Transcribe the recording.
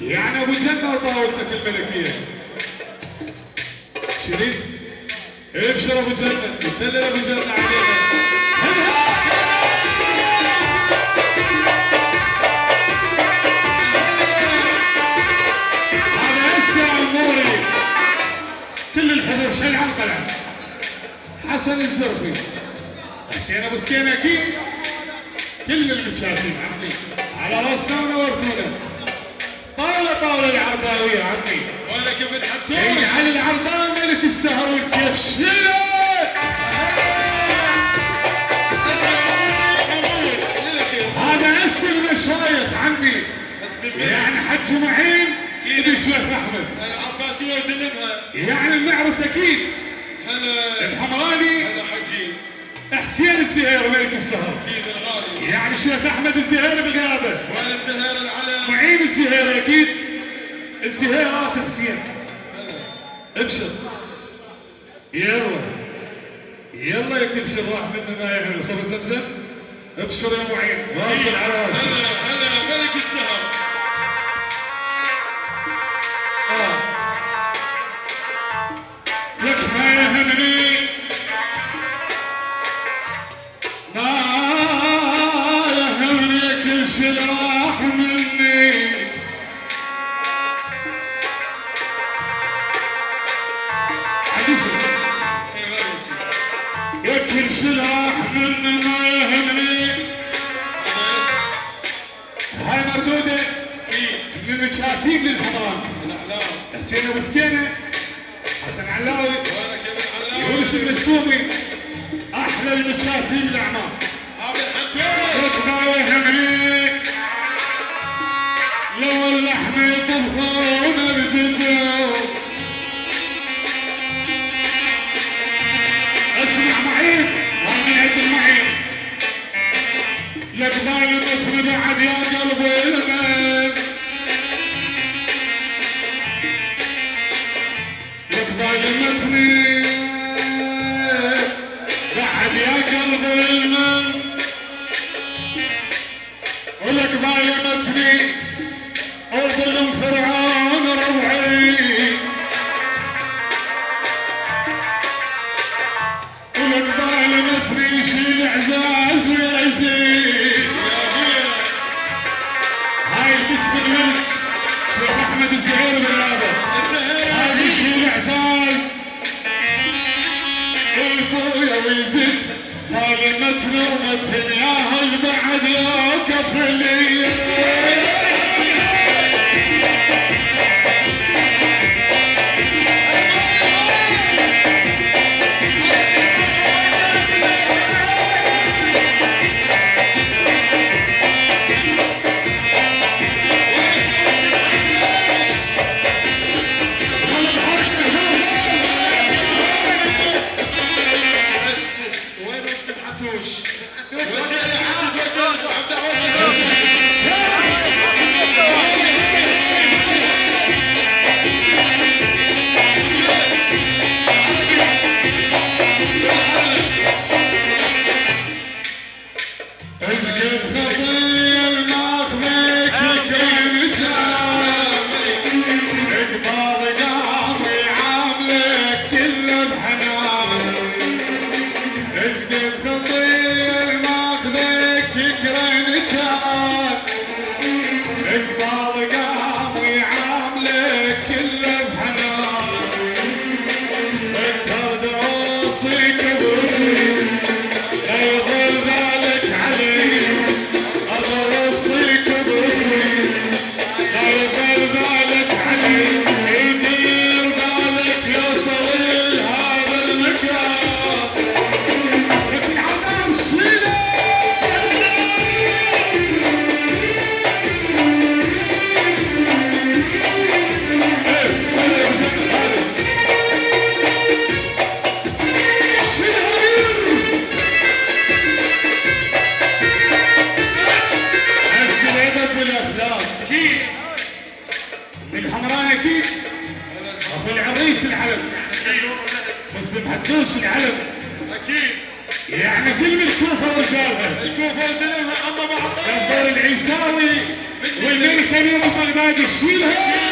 يعني أبو جنه وطاولتك الملكية. شريف. ابشر أبو جنه دلل أبو جنه علينا. كل الحضور حسن الزرفي. حسين أبو سكين أكيد كل المتشافين. عمي على راسنا ونورتونا طاولة طاولة العرباوية عمي. وينك ابن حتوش علي العرباوي ملك السهر والكيف شيله هذا اسم المشايخ عمي. يعني حج معين يدي شيخ أحمد. العباسية وسلمها يعني المعرس أكيد. هلا. الحمراني. هلا حجي. حسين الزهير ملك السهر. أكيد الغالي. يعني الشيخ أحمد الزهير بالغابة. وين الزهير العلم؟ معين الزهير أكيد. الزهيرات حسين ابشر. يلا. يلا يا كل شيء راح مننا يا أهل صبر زمزم؟ ابشر يا معين. واصل على راسي هلا هلا ملك السهر. راح مني ما يهمني هاي مردودة. من المشاتين للحضارة حسين ابو سكينة حسن علاوي يونس أحلى الأعمار. ما يهمني لك ظالمتني بعد يا قلبي لك ظالمتني بعد يا قلبي ولك ظالمتني وظلم فرعون هاي باسم الملك شيخ احمد الزهير بالرابع هاي شيل اعزاز ابويا ويزيد. ظالمتني ومتن يا هل بعد يوقف لي Thank you. العيساوي والملكه اليوم بغداد تشيلها